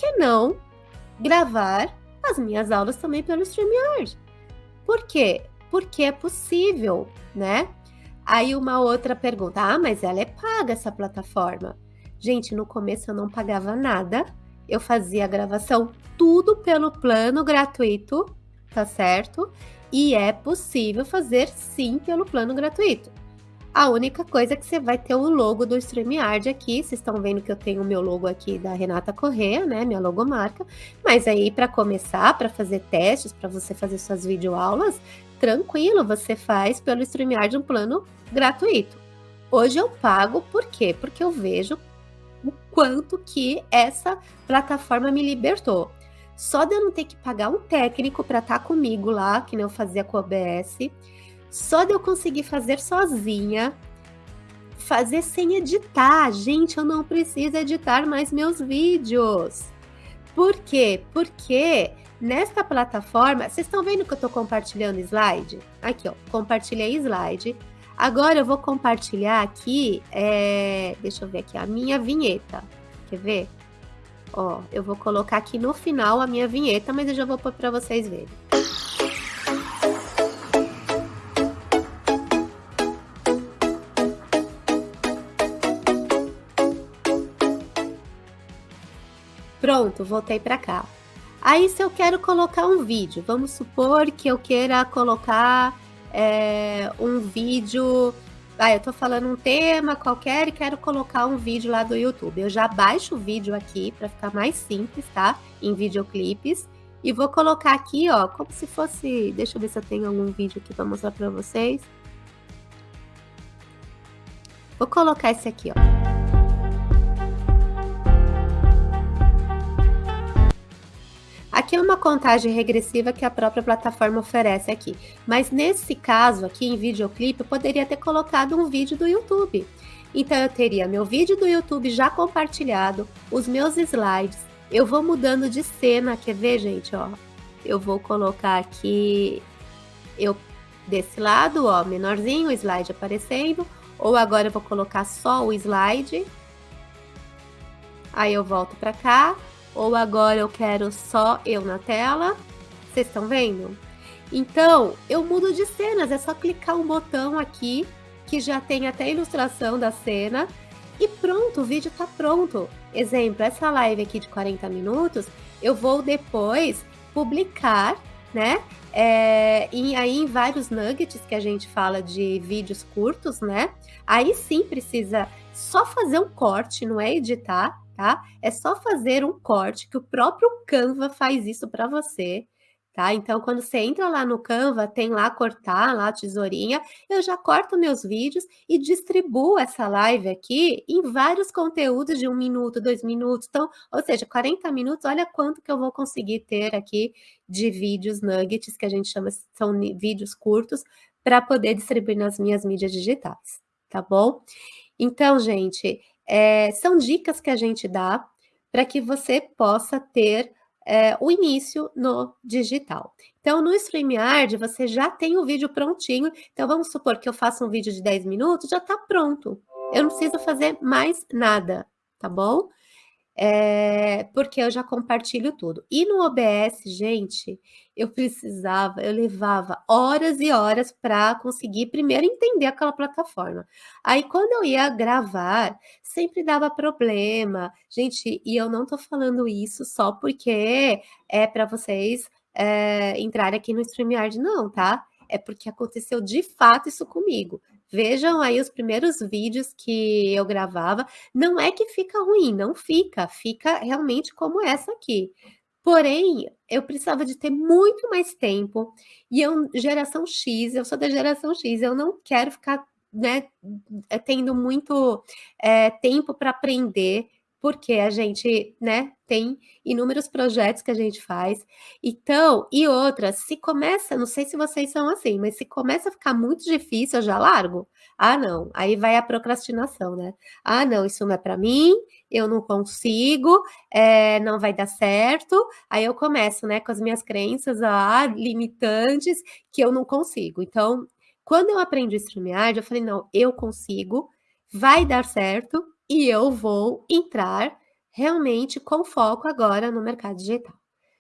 que não gravar as minhas aulas também pelo StreamYard? Por quê? Porque é possível, né? Aí uma outra pergunta: ah, mas ela é paga essa plataforma? Gente, no começo eu não pagava nada, eu fazia a gravação tudo pelo plano gratuito, tá certo? E é possível fazer sim pelo plano gratuito. A única coisa é que você vai ter o logo do StreamYard aqui. Vocês estão vendo que eu tenho o meu logo aqui da Renata Corrêa, né? Minha logomarca. Mas aí, para começar, para fazer testes, para você fazer suas videoaulas, tranquilo, você faz pelo StreamYard um plano gratuito. Hoje eu pago, por quê? Porque eu vejo o quanto que essa plataforma me libertou. Só de eu não ter que pagar um técnico para estar tá comigo lá, que nem eu fazia com o OBS, só de eu conseguir fazer sozinha, fazer sem editar. Gente, eu não preciso editar mais meus vídeos. Por quê? Porque nesta plataforma, vocês estão vendo que eu estou compartilhando slide? Aqui, ó, compartilhei slide. Agora eu vou compartilhar aqui, é, deixa eu ver aqui, a minha vinheta. Quer ver? Ó, eu vou colocar aqui no final a minha vinheta, mas eu já vou pôr para vocês verem. Pronto, voltei para cá. Aí, se eu quero colocar um vídeo, vamos supor que eu queira colocar é, um vídeo. Ah, eu tô falando um tema qualquer e quero colocar um vídeo lá do YouTube. Eu já baixo o vídeo aqui para ficar mais simples, tá? Em videoclipes. E vou colocar aqui, ó, como se fosse. Deixa eu ver se eu tenho algum vídeo aqui para mostrar para vocês. Vou colocar esse aqui, ó. Aqui é uma contagem regressiva que a própria plataforma oferece aqui. Mas nesse caso aqui, em videoclipe, eu poderia ter colocado um vídeo do YouTube. Então eu teria meu vídeo do YouTube já compartilhado, os meus slides. Eu vou mudando de cena, quer ver, gente, ó? Eu vou colocar aqui eu desse lado, ó, menorzinho, o slide aparecendo, ou agora eu vou colocar só o slide. Aí eu volto para cá, ou agora eu quero só eu na tela. Vocês estão vendo? Então, eu mudo de cenas, é só clicar um botão aqui, que já tem até a ilustração da cena, e pronto, o vídeo está pronto. Exemplo, essa live aqui de 40 minutos, eu vou depois publicar, né? É, e aí em vários nuggets que a gente fala de vídeos curtos, né? Aí sim precisa só fazer um corte, não é editar, tá? É só fazer um corte que o próprio Canva faz isso para você, tá? Então, quando você entra lá no Canva, tem lá cortar, lá a tesourinha, eu já corto meus vídeos e distribuo essa live aqui em vários conteúdos de um minuto, dois minutos, então, ou seja, 40 minutos, olha quanto que eu vou conseguir ter aqui de vídeos nuggets, que a gente chama, são vídeos curtos, para poder distribuir nas minhas mídias digitais, tá bom? Então, gente, é, são dicas que a gente dá para que você possa ter é, o início no digital. Então, no StreamYard, você já tem o vídeo prontinho. Então, vamos supor que eu faça um vídeo de 10 minutos, já está pronto. Eu não preciso fazer mais nada, tá bom? É, porque eu já compartilho tudo. E no OBS, gente, eu precisava, eu levava horas e horas para conseguir primeiro entender aquela plataforma. Aí, quando eu ia gravar, sempre dava problema. Gente, e eu não tô falando isso só porque é para vocês é, entrarem aqui no StreamYard, não, tá? É porque aconteceu de fato isso comigo. Vejam aí os primeiros vídeos que eu gravava. Não é que fica ruim, não fica. Fica realmente como essa aqui. Porém, eu precisava de ter muito mais tempo. E eu, geração X, eu sou da geração X, eu não quero ficar né, tendo muito é, tempo para aprender porque a gente, né, tem inúmeros projetos que a gente faz. Então, e outra, se começa, não sei se vocês são assim, mas se começa a ficar muito difícil, eu já largo. Ah, não, aí vai a procrastinação, né? Ah, não, isso não é para mim, eu não consigo, é, não vai dar certo. Aí eu começo, né, com as minhas crenças ah, limitantes que eu não consigo. Então, quando eu aprendi StreamYard, eu falei, não, eu consigo, vai dar certo, e eu vou entrar realmente com foco agora no mercado digital.